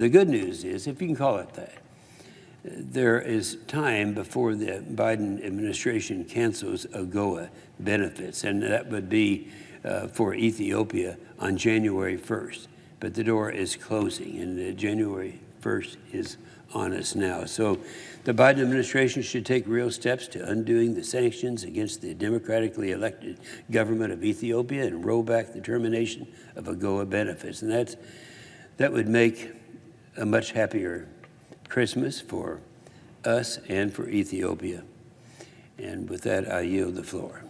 The good news is, if you can call it that, there is time before the Biden administration cancels AGOA benefits, and that would be uh, for Ethiopia on January 1st. But the door is closing, and uh, January 1st is on us now. So the Biden administration should take real steps to undoing the sanctions against the democratically elected government of Ethiopia and roll back the termination of AGOA benefits. And that's, that would make a much happier Christmas for us and for Ethiopia. And with that, I yield the floor.